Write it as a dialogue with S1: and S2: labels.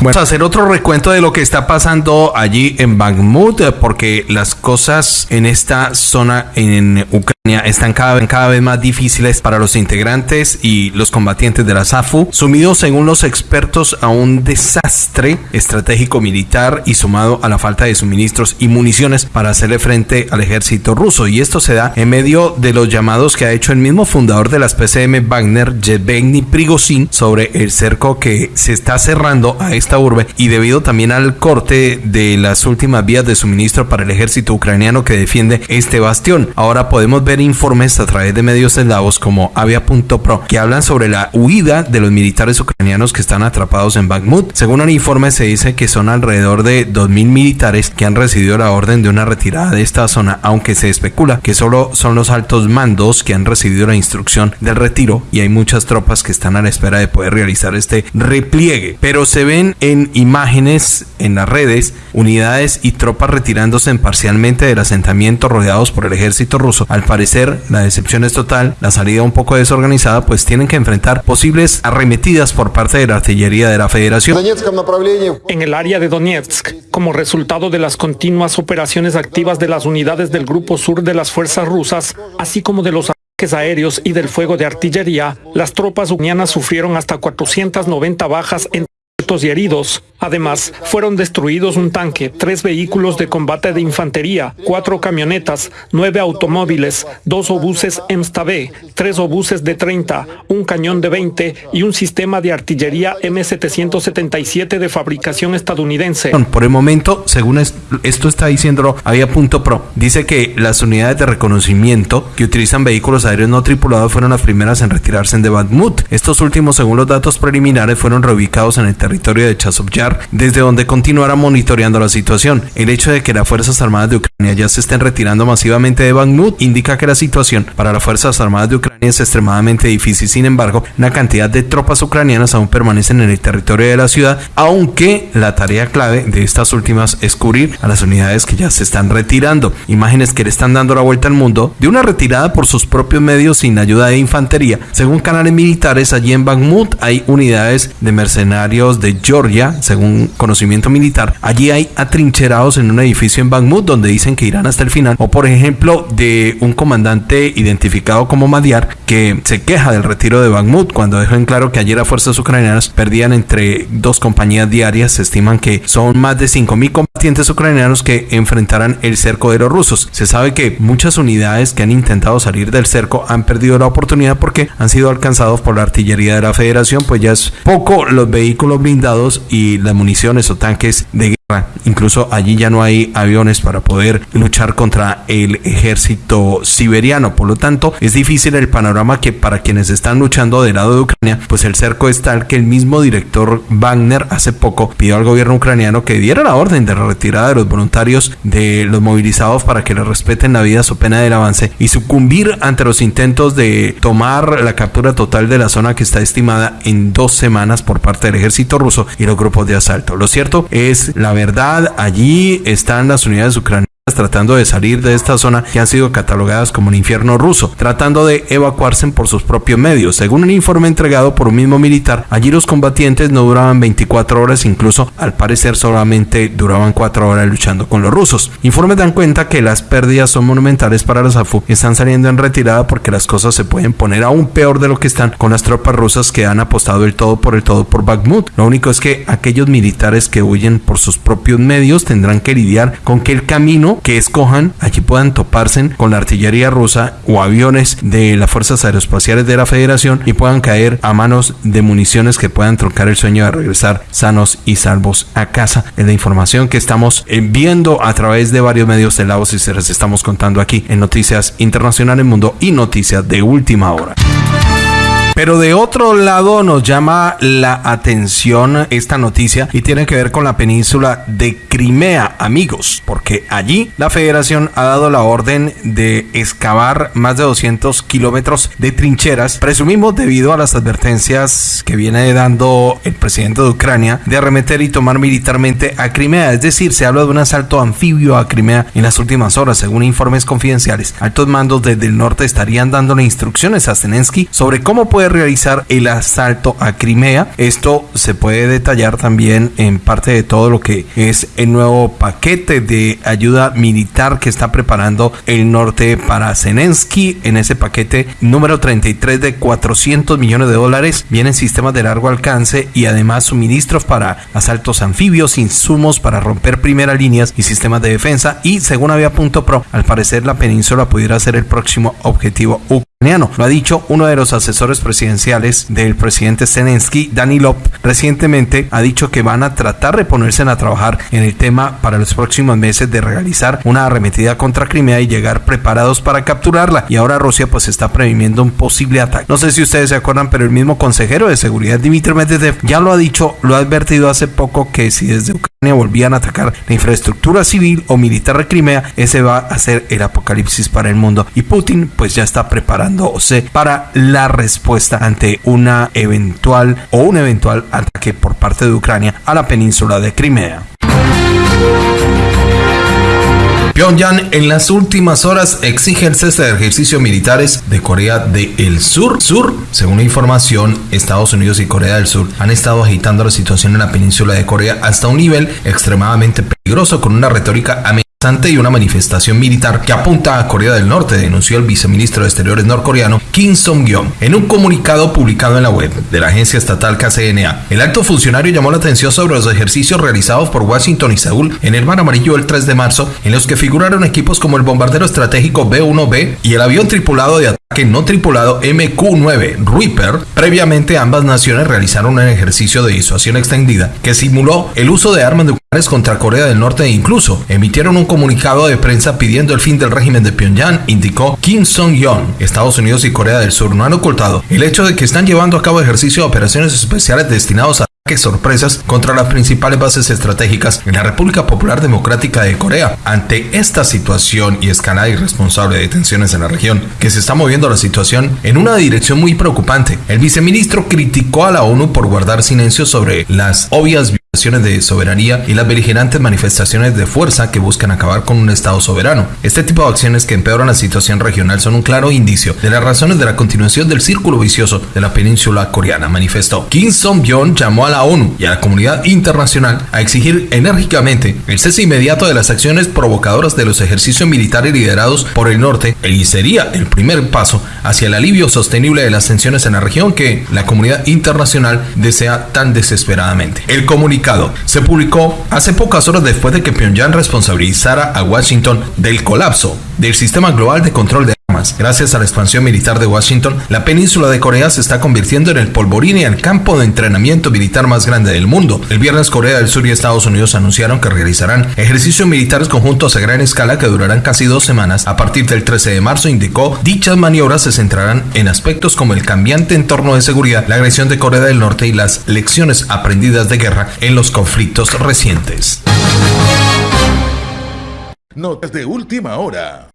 S1: Vamos a hacer otro recuento de lo que está pasando allí en Bakhmut, eh, porque las cosas en esta zona en Ucrania están cada, vez más difíciles para los integrantes y los combatientes de la SAFU, sumidos según los expertos a un desastre estratégico militar y sumado a la falta de suministros y municiones para hacerle frente al ejército ruso. Y esto se da en medio de los llamados que ha hecho el mismo fundador de las PCM Wagner, Yevgeny Prigozhin, sobre el cerco que se está cerrando a esta urbe y debido también al corte de las últimas vías de suministro para el ejército ucraniano que defiende este bastión. Ahora podemos ver informes a través de medios eslavos como Avia.pro que hablan sobre la huida de los militares ucranianos que están atrapados en Bakhmut. Según un informe se dice que son alrededor de 2.000 militares que han recibido la orden de una retirada de esta zona, aunque se especula que solo son los altos mandos que han recibido la instrucción del retiro y hay muchas tropas que están a la espera de poder realizar este repliegue. Pero se ven en imágenes en las redes unidades y tropas retirándose parcialmente del asentamiento rodeados por el ejército ruso. Al parecer, la decepción es total, la salida un poco desorganizada, pues tienen que enfrentar posibles arremetidas por parte de la artillería de la Federación.
S2: En el área de Donetsk, como resultado de las continuas operaciones activas de las unidades del Grupo Sur de las fuerzas rusas, así como de los ataques aéreos y del fuego de artillería, las tropas ucranianas sufrieron hasta 490 bajas en y heridos. Además, fueron destruidos un tanque, tres vehículos de combate de infantería, cuatro camionetas, nueve automóviles, dos obuses MSTB, tres obuses de 30, un cañón de 20 y un sistema de artillería M777 de fabricación estadounidense.
S1: Por el momento, según esto está diciendo Avia.pro, dice que las unidades de reconocimiento que utilizan vehículos aéreos no tripulados fueron las primeras en retirarse de Bakhmut. Estos últimos, según los datos preliminares, fueron reubicados en el territorio de Chasovyar, desde donde continuará monitoreando la situación. El hecho de que las Fuerzas Armadas de Ucrania ya se estén retirando masivamente de Bakhmut indica que la situación para las Fuerzas Armadas de Ucrania es extremadamente difícil. Sin embargo, una cantidad de tropas ucranianas aún permanecen en el territorio de la ciudad, aunque la tarea clave de estas últimas es cubrir a las unidades que ya se están retirando. Imágenes que le están dando la vuelta al mundo de una retirada por sus propios medios sin ayuda de infantería. Según canales militares, allí en Bakhmut hay unidades de mercenarios de Georgia, según conocimiento militar. Allí hay atrincherados en un edificio en Bakhmut donde dicen que irán hasta el final. O por ejemplo de un comandante identificado como Madiar que se queja del retiro de Bakhmut cuando dejó en claro que ayer las fuerzas ucranianas perdían entre dos compañías diarias. Se estiman que son más de 5.000 combatientes ucranianos que enfrentarán el cerco de los rusos. Se sabe que muchas unidades que han intentado salir del cerco han perdido la oportunidad porque han sido alcanzados por la artillería de la federación, pues ya es poco los vehículos blindados y las municiones o tanques de Incluso allí ya no hay aviones para poder luchar contra el ejército siberiano. Por lo tanto, es difícil el panorama que para quienes están luchando del lado de Ucrania, pues el cerco es tal que el mismo director Wagner hace poco pidió al gobierno ucraniano que diera la orden de la retirada de los voluntarios de los movilizados para que le respeten la vida su pena del avance y sucumbir ante los intentos de tomar la captura total de la zona que está estimada en dos semanas por parte del ejército ruso y los grupos de asalto. Lo cierto es la verdad, allí están las unidades ucranianas tratando de salir de esta zona que han sido catalogadas como un infierno ruso, tratando de evacuarse por sus propios medios. Según un informe entregado por un mismo militar, allí los combatientes no duraban 24 horas, incluso al parecer solamente duraban 4 horas luchando con los rusos. Informes dan cuenta que las pérdidas son monumentales para los AFU, están saliendo en retirada porque las cosas se pueden poner aún peor de lo que están con las tropas rusas que han apostado el todo por el todo por Bakhmut. Lo único es que aquellos militares que huyen por sus propios medios tendrán que lidiar con que el camino que escojan, allí puedan toparse con la artillería rusa o aviones de las fuerzas aeroespaciales de la Federación y puedan caer a manos de municiones que puedan troncar el sueño de regresar sanos y salvos a casa. Es la información que estamos viendo a través de varios medios de la voz y se les estamos contando aquí en Noticias Internacionales Mundo y Noticias de Última Hora. Pero de otro lado nos llama la atención esta noticia y tiene que ver con la península de Crimea, amigos, porque allí la federación ha dado la orden de excavar más de 200 kilómetros de trincheras, presumimos debido a las advertencias que viene dando el presidente de Ucrania de arremeter y tomar militarmente a Crimea. Es decir, se habla de un asalto anfibio a Crimea en las últimas horas, según informes confidenciales. Altos mandos desde el norte estarían dándole instrucciones a Zelensky sobre cómo puede realizar el asalto a Crimea. Esto se puede detallar también en parte de todo lo que es el nuevo paquete de ayuda militar que está preparando el norte para Zelensky. En ese paquete número 33 de 400 millones de dólares vienen sistemas de largo alcance y además suministros para asaltos anfibios, insumos para romper primeras líneas y sistemas de defensa. Y según había punto pro, al parecer la península pudiera ser el próximo objetivo lo ha dicho uno de los asesores presidenciales del presidente Zelensky, Danilov, recientemente ha dicho que van a tratar de ponerse a trabajar en el tema para los próximos meses de realizar una arremetida contra Crimea y llegar preparados para capturarla. Y ahora Rusia pues está previniendo un posible ataque. No sé si ustedes se acuerdan, pero el mismo consejero de seguridad Dmitry Medvedev ya lo ha dicho, lo ha advertido hace poco que si desde Ucrania volvían a atacar la infraestructura civil o militar de Crimea, ese va a ser el apocalipsis para el mundo. Y Putin pues ya está preparado para la respuesta ante una eventual o un eventual ataque por parte de Ucrania a la península de Crimea. Pyongyang en las últimas horas exige el cese de ejercicios militares de Corea del Sur. Sur, según la información, Estados Unidos y Corea del Sur han estado agitando la situación en la península de Corea hasta un nivel extremadamente peligroso con una retórica amenazante y una manifestación militar que apunta a Corea del Norte, denunció el viceministro de Exteriores norcoreano Kim Song-yeon en un comunicado publicado en la web de la agencia estatal KCNA. El alto funcionario llamó la atención sobre los ejercicios realizados por Washington y Seúl en el Mar Amarillo el 3 de marzo, en los que figuraron equipos como el bombardero estratégico B-1B y el avión tripulado de ataque no tripulado MQ-9 Reaper. Previamente ambas naciones realizaron un ejercicio de disuasión extendida que simuló el uso de armas nucleares contra Corea del Norte e incluso emitieron un comunicado de prensa pidiendo el fin del régimen de Pyongyang, indicó Kim Song-yeon. Estados Unidos y Corea del Sur no han ocultado el hecho de que están llevando a cabo ejercicio de operaciones especiales destinados a ataques sorpresas contra las principales bases estratégicas en la República Popular Democrática de Corea. Ante esta situación y escalada irresponsable de tensiones en la región, que se está moviendo la situación en una dirección muy preocupante, el viceministro criticó a la ONU por guardar silencio sobre las obvias de soberanía y las beligerantes manifestaciones de fuerza que buscan acabar con un Estado soberano. Este tipo de acciones que empeoran la situación regional son un claro indicio de las razones de la continuación del círculo vicioso de la península coreana, manifestó. Kim Song-byun llamó a la ONU y a la comunidad internacional a exigir enérgicamente el cese inmediato de las acciones provocadoras de los ejercicios militares liderados por el norte y sería el primer paso hacia el alivio sostenible de las tensiones en la región que la comunidad internacional desea tan desesperadamente. El comunicado se publicó hace pocas horas después de que Pyongyang responsabilizara a Washington del colapso del sistema global de control de. Gracias a la expansión militar de Washington, la península de Corea se está convirtiendo en el polvorín y el campo de entrenamiento militar más grande del mundo. El viernes Corea del Sur y Estados Unidos anunciaron que realizarán ejercicios militares conjuntos a gran escala que durarán casi dos semanas. A partir del 13 de marzo indicó, dichas maniobras se centrarán en aspectos como el cambiante entorno de seguridad, la agresión de Corea del Norte y las lecciones aprendidas de guerra en los conflictos recientes.
S3: Notas de última hora.